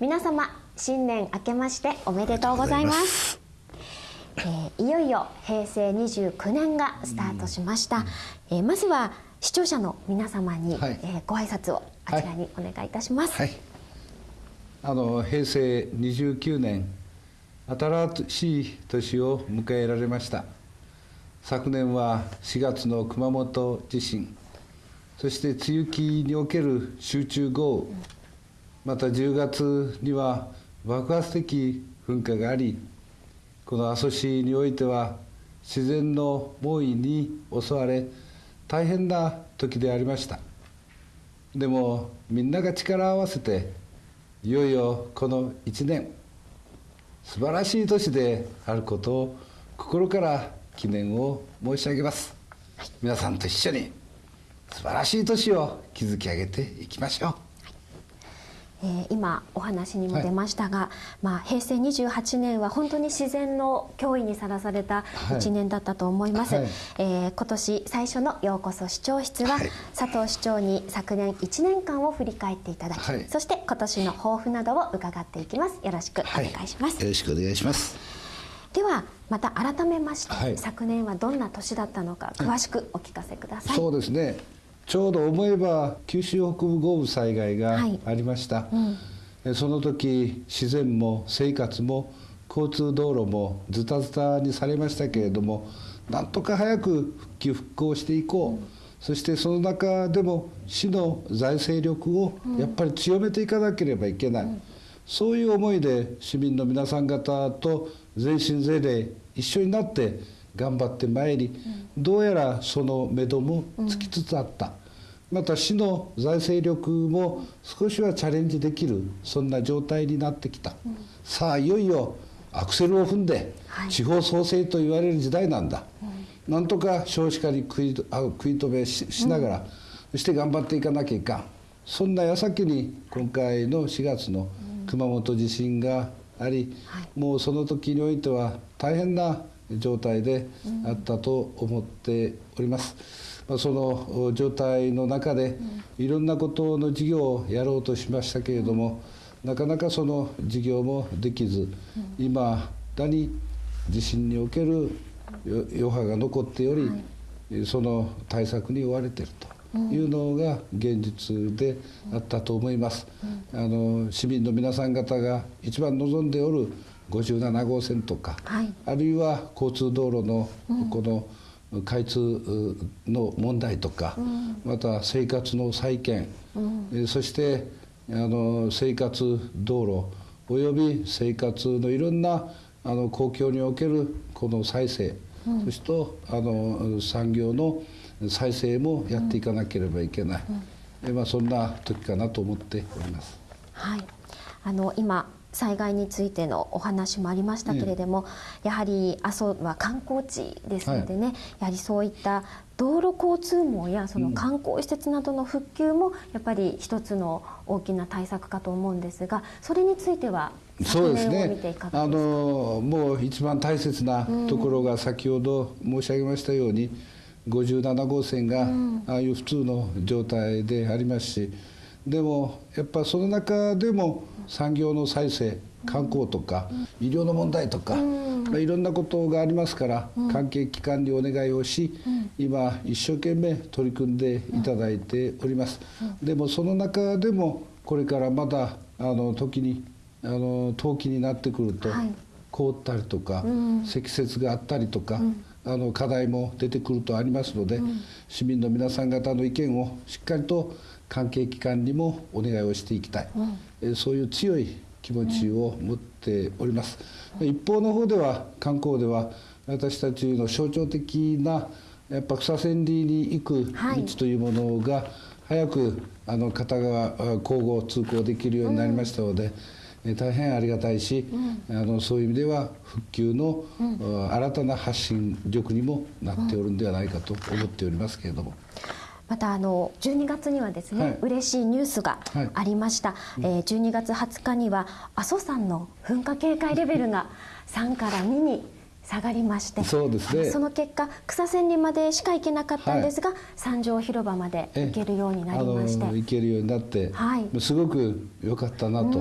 皆様新年明けましておめでとうございます。えー、いよいよ平成29年がスタートしました、うん、えー、まずは視聴者の皆様に、はい、えー、ご挨拶をあちらにお願いいたします、はい、あの平成29年新しい年を迎えられました。昨年は4月の熊本地震。そして梅雨期における集中豪雨また10月には爆発的噴火がありこの阿蘇市においては自然の猛威に襲われ大変な時でありました。でもみんなが力を合わせていよいよこの1年素晴らしい年であることを心から記念を申し上げます。皆さんと一緒に素晴らしい年を築き上げていきましょうえー、今お話にも出ましたが、はい、まあ、平成28年は本当に自然の脅威にさらされた1年だったと思います、はい、えー、今年最初の「ようこそ市長室は」は佐藤市長に昨年1年間を振り返っていただき、そして今年の抱負などを伺っていきます。よろしくお願いします、よろしくお願いします。ではまた改めまして、昨年はどんな年だったのか詳しくお聞かせください、そうですねちょうど思えば九州北部豪雨災害がありました、はいうん、その時自然も生活も交通道路もズタズタにされましたけれどもなんとか早く復旧復興していこう、うん、そしてその中でも市の財政力をやっぱり強めていかなければいけない、うん、そういう思いで市民の皆さん方と全身全霊一緒になって頑張ってまいり、どうやらその目処もつきつつあった、また市の財政力も少しはチャレンジできるそんな状態になってきた、さあいよいよアクセルを踏んで、地方創生と言われる時代なんだ、なんとか少子化に食いあ食い止めしながら、そして頑張っていかなきゃいかん。そんな矢先に今回の4月の熊本地震があり、もうその時においては大変な状態であったと思っております。まあ、その状態の中でいろんなことの事業をやろうとしましたけれどもなかなかその事業もできず今だに地震における余波が残っておりその対策に追われているというのが現実であったと思います。あの市民の皆さん方が一番望んでおる57号線とか、はい、あるいは交通道路のこの、開通の問題とか、うん、また生活の再建、うん、そしてあの生活道路および生活のいろんなあの公共におけるこの再生、うん、そしてあの産業の再生もやっていかなければいけない、うん、まあ、そんな時かなと思っております。はい。あの今災害についてのお話もありましたけれども、やはり阿蘇は観光地ですのでね、はい、やはりそういった道路交通網やその観光施設などの復旧もやっぱり一つの大きな対策かと思うんですがそれについてはそうですね。あのもう一番大切なところが先ほど申し上げましたように、57号線がああいう普通の状態でありますしでもやっぱその中でも産業の再生観光とか医療の問題とか、まあ、いろんなことがありますから関係機関にお願いをし今一生懸命取り組んでいただいております。でもその中でもこれからまだあの時にあの冬季になってくると凍ったりとか積雪があったりとかあの課題も出てくるとありますので市民の皆さん方の意見をしっかりと関係機関にもお願いをしていきたい、うん、そういう強い気持ちを持っております、うん、一方の方では観光では私たちの象徴的なやっぱ草千里に行く道というものが早くあの片側交互通行できるようになりましたので、うん、大変ありがたいし、あのそういう意味では復旧の、新たな発信力にもなっておるんではないかと思っておりますけれども。またあの12月にはですね、はい、嬉しいニュースがありました、はい、えー、12月20日には阿蘇山の噴火警戒レベルが3から2に下がりましてそうですね。その結果草千里までしか行けなかったんですが、はい、三条広場まで行けるようになりまして。行けるようになって、はい、すごく良かったなと、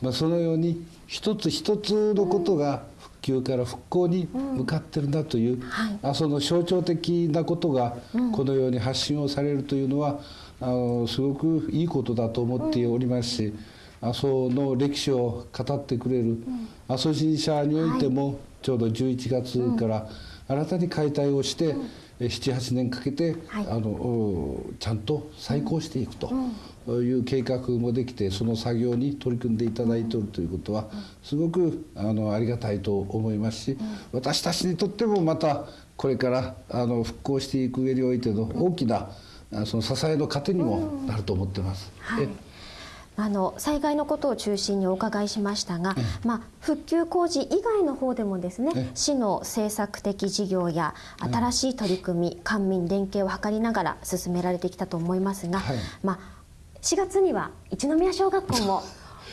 まあ、そのように一つ一つのことが復旧から復興に向かってるんだという、うん。はい、あその象徴的なことがこのように発信をされるというのは、あのすごくいいことだと思っておりますし、阿蘇の歴史を語ってくれる阿蘇神社においてもちょうど11月から新たに解体をして、78年かけて、はい、あのちゃんと再興していくという計画もできてその作業に取り組んでいただいておるということはすごくあのありがたいと思いますし私たちにとってもまたこれからあの復興していく上においての大きなその支えの糧にもなると思ってます。はい。あの災害のことを中心にお伺いしましたが、まあ、復旧工事以外の方でもですね市の政策的事業や新しい取り組み官民連携を図りながら進められてきたと思いますが、はい、まあ、4月には一宮小学校も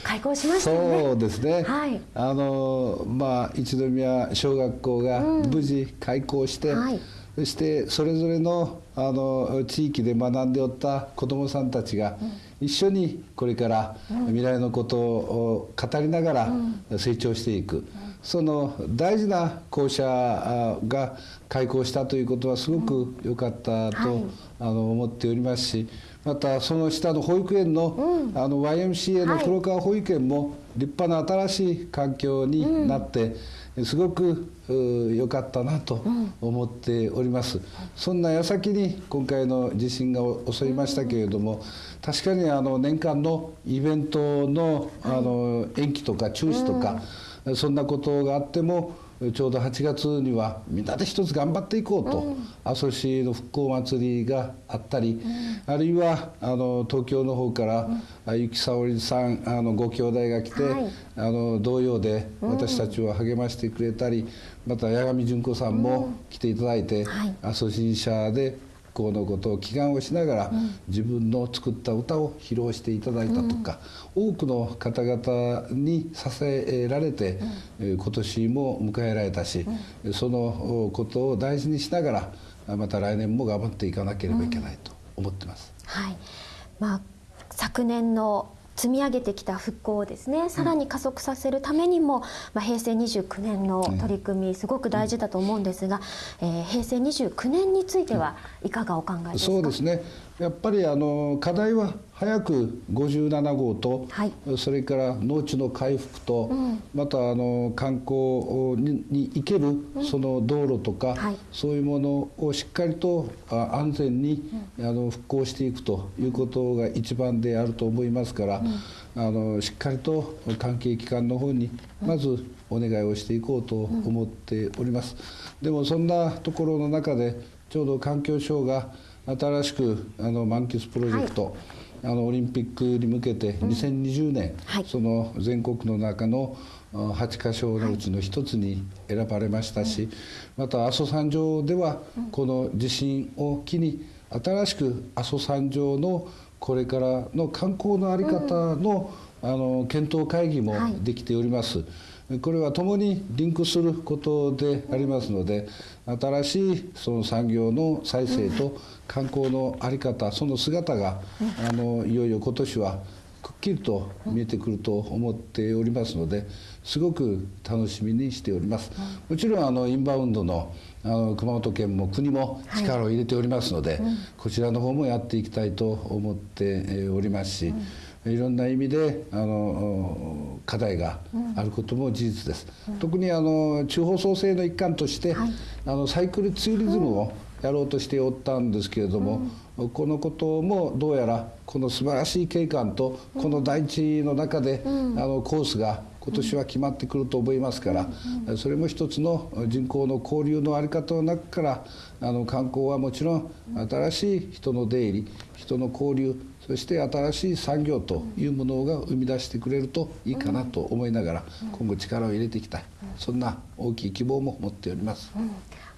開校しました、ね、そうですね。はい。あのまあ一宮小学校が無事開校して、うんはい、そしてそれぞれのあの地域で学んでおった子どもさんたちが一緒にこれから未来のことを語りながら成長していく、その大事な校舎が開校したということはすごく良かったと、あの思っておりますしまたその下の保育園の,、あの YMCA の黒川保育園も立派な新しい環境になって、すごく良かったなと思っております、うん、そんな矢先に今回の地震が襲いましたけれども、確かにあの年間のイベントのあの延期とか中止とか、そんなことがあってもちょうど8月にはみんなで一つ頑張っていこうと、阿蘇市の復興祭りがあったり、あるいはあの東京の方から、うん、ゆきさおりさんあのご兄弟が来て、はい、あの同様で私たちを励ましてくれたり、また八神純子さんも来ていただいて、阿蘇神社で復興のことを祈願をしながら、うん、自分の作った歌を披露していただいたとか、うん、多くの方々に支えられて、うん、今年も迎えられたし、そのことを大事にしながらまた来年も頑張っていかなければいけないと思ってます。はい。まあ、昨年の積み上げてきた復興をですねさらに加速させるためにも、まあ、平成29年の取り組みすごく大事だと思うんですが、えー、平成29年についてはいかがお考えですか、そうですねやっぱりあの課題は早く57号と、はい、それから農地の回復と、うん、またあの観光にに行けるその道路とか、うんはい、そういうものをしっかりと安全に、うん、あの復興していくということが一番であると思いますから、あのしっかりと関係機関の方にまずお願いをしていこうと思っております。でもそんなところの中でちょうど環境省が新しくあの満喫プロジェクト、はい、あのオリンピックに向けて2020年、はい、その全国の中の8か所のうちの一つに選ばれましたし、また阿蘇山上ではこの地震を機に新しく阿蘇山上のこれからの観光の在り方の,、あの検討会議もできております。はいこれは共にリンクすることでありますので新しいその産業の再生と観光の在り方その姿があのいよいよ今年はくっきりと見えてくると思っておりますのですごく楽しみにしております。もちろんあのインバウンドのあの熊本県も国も力を入れておりますので、はいこちらの方もやっていきたいと思っておりますし、うんいろんな意味であの課題があることも事実です、うん、特にあの地方創生の一環として、はい、あのサイクルツーリズムをやろうとしておったんですけれども、うん、このこともどうやらこの素晴らしい景観とこの大地の中で、あのコースが今年は決まってくると思いますから、それも一つの人口の交流の在り方の中からあの観光はもちろん新しい人の出入り人の交流そして新しい産業というものが生み出してくれるといいかなと思いながら今後力を入れていきたいそんな大きい希望も持っております。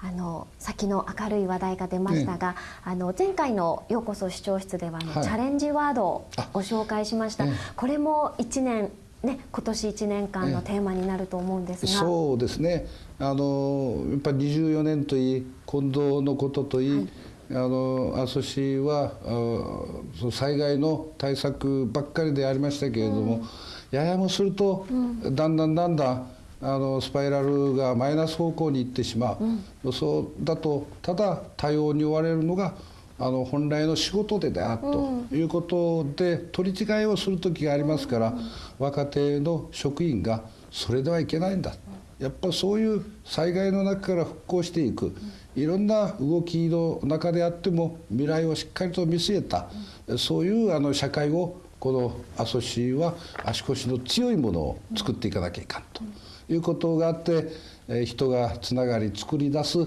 うんあの先の明るい話題が出ましたが、ね、あの前回のようこそ視聴室では、はい、チャレンジワードをご紹介しました、ね、これも1年ね今年1年間のテーマになると思うんですが、そうですね。あのやっぱり24年といい近藤のことといい、はい。あの阿蘇市はあ災害の対策ばっかりでありましたけれども、うん、ややもすると、うん、だんだんだんだんあのスパイラルがマイナス方向に行ってしまう、うん、そうだとただ対応に追われるのがあの本来の仕事でであるということで取り違いをする時がありますから、若手の職員がそれではいけないんだ。やっぱそういう災害の中から復興していく。いろんな動きの中であっても未来をしっかりと見据えた。そういうあの社会をこの阿蘇市は足腰の強いものを作っていかなきゃいかんということがあって人がつながり作り出す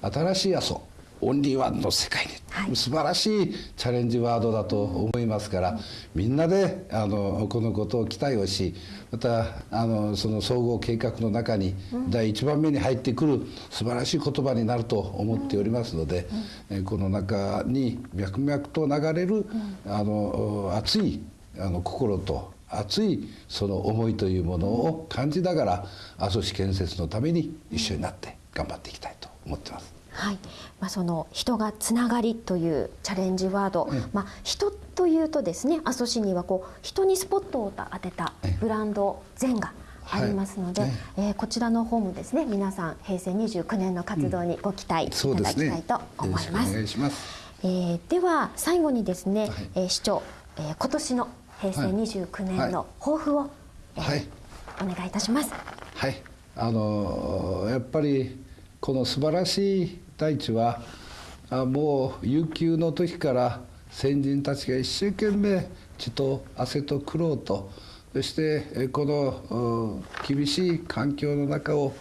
新しい阿蘇オンリーワンの世界に、はい、素晴らしいチャレンジワードだと思いますから、みんなであのこのことを期待をしまたあのその総合計画の中に第一番目に入ってくる素晴らしい言葉になると思っておりますので、うん、この中に脈々と流れる、あの熱いあの心と熱いその思いというものを感じながら阿蘇市建設のために一緒になって頑張っていきたいと思ってます。はい。まあ、その人がつながりというチャレンジワード、まあ、人というとですね阿蘇市にはこう人にスポットを当てたブランド全がありますので、はい、えー、こちらの方もですね皆さん平成29年の活動にご期待いただきたいと思います。うえー、では最後にですね、はい、えー、市長、えー、今年の平成29年の抱負を、はい、お願いいたします。はいあのー、やっぱりこの素晴らしい大地はもう悠久の時から先人たちが一生懸命血と汗と苦労とそしてこの厳しい環境の中を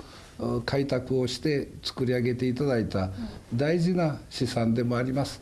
開拓をして作り上げていただいた大事な資産でもあります。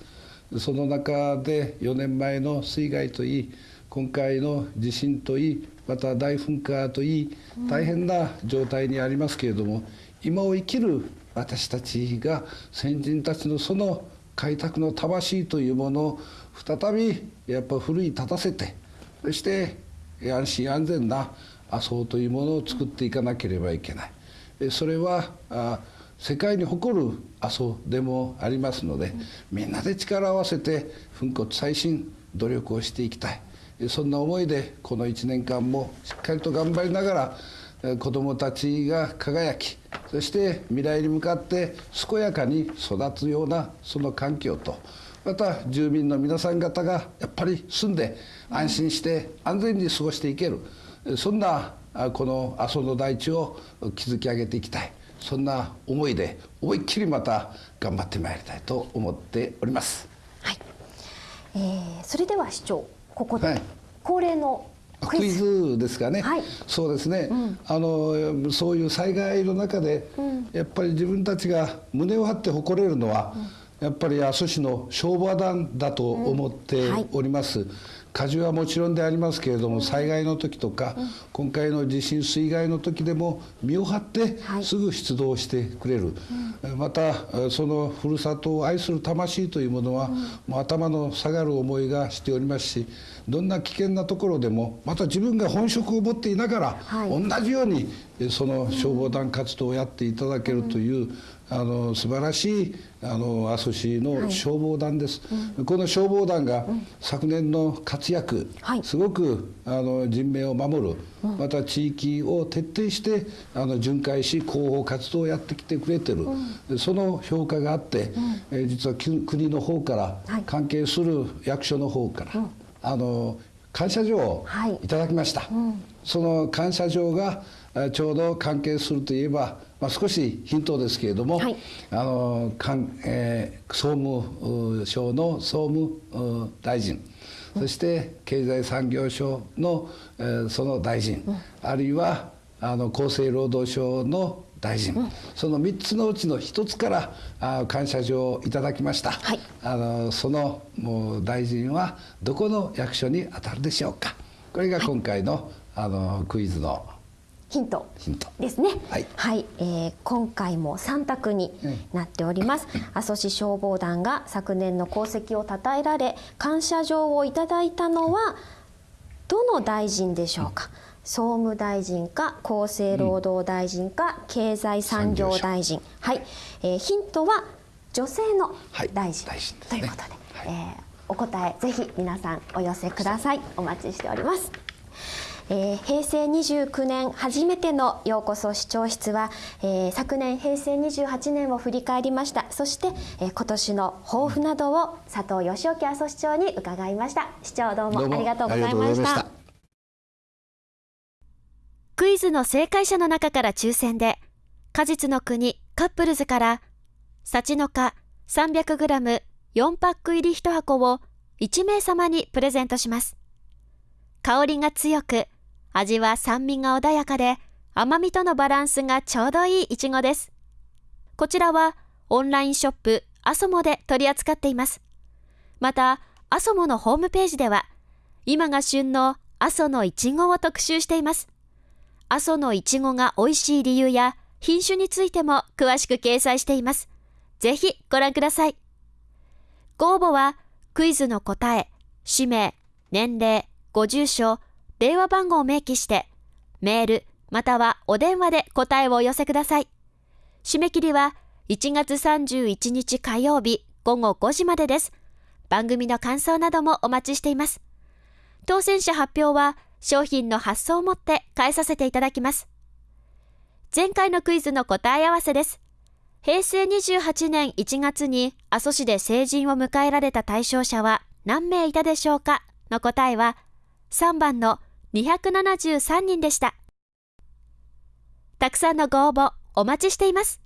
その中で4年前の水害といい今回の地震といいまた大噴火といい大変な状態にありますけれども今を生きる私たちが先人たちのその開拓の魂というものを再びやっぱ奮い立たせてそして安心安全な麻生というものを作っていかなければいけない。それはあ世界に誇る麻生でもありますので、みんなで力を合わせて粉骨再進努力をしていきたいそんな思いでこの1年間もしっかりと頑張りながら子どもたちが輝きそして未来に向かって健やかに育つようなその環境とまた住民の皆さん方がやっぱり住んで安心して安全に過ごしていけるそんなこの阿蘇の大地を築き上げていきたいそんな思いで思いっきりまた頑張ってまいりたいと思っております。はいえー、それでは市長ここで恒例のクイズ。ですかね、はい、そうですね、うん、あのそういう災害の中で、うん、やっぱり自分たちが胸を張って誇れるのは、うん、やっぱり阿蘇市の消防団だと思っております。はい火事はもちろんでありますけれども災害の時とか、今回の地震水害の時でも身を張ってすぐ出動してくれる、またそのふるさとを愛する魂というものは、もう頭の下がる思いがしておりますしどんな危険なところでもまた自分が本職を持っていながら、同じようにその消防団活動をやっていただけるという、あの素晴らしいあの阿蘇市の消防団です、はい。うん、この消防団が昨年の活躍、はい、すごくあの人命を守る、うん、また地域を徹底してあの巡回し広報活動をやってきてくれてる、うん、その評価があって、え実は国の方から、はい、関係する役所の方から、あの感謝状をい。ただきました、その感謝状がちょうど関係するといえばまあ、少しヒントですけれども、はい、あのかん、えー、総務省の総務大臣、そして経済産業省の、えー、その大臣、うん、あるいはあの厚生労働省の大臣、うん、その3つのうちの1つからあ感謝状をいただきました、はい、あのそのもう大臣はどこの役所に当たるでしょうか。これが今回のはい、あのクイズのヒントですね。はい、はい、えー、今回も三択になっております。阿蘇市消防団が昨年の功績を称えられ感謝状をいただいたのはどの大臣でしょうか？総務大臣か厚生労働大臣か、うん、経済産業大臣。はい、えー、ヒントは女性の大臣、はい、ということで、はい、えー、お答えぜひ皆さんお寄せください。お待ちしておりますえー、平成29年初めてのようこそ視聴室は、えー、昨年平成28年を振り返りました。そして、えー、今年の抱負などを佐藤義興阿蘇市長に伺いました。市長どうもありがとうございました。クイズの正解者の中から抽選で果実の国カップルズから幸の花 300g4 パック入り1箱を1名様にプレゼントします。香りが強く味は酸味が穏やかで甘みとのバランスがちょうどいいいちごです。こちらはオンラインショップアソモで取り扱っています。また、アソモのホームページでは今が旬の阿蘇のいちごを特集しています。阿蘇のいちごが美味しい理由や品種についても詳しく掲載しています。ぜひご覧ください。ご応募はクイズの答え、氏名、年齢、ご住所、電話番号を明記して、メールまたはお電話で答えをお寄せください。締め切りは1月31日火曜日午後5時までです。番組の感想などもお待ちしています。当選者発表は商品の発送をもって返させていただきます。前回のクイズの答え合わせです。平成28年1月に阿蘇市で成人を迎えられた対象者は何名いたでしょうかの答えは3番の273人でした。たくさんのご応募お待ちしています。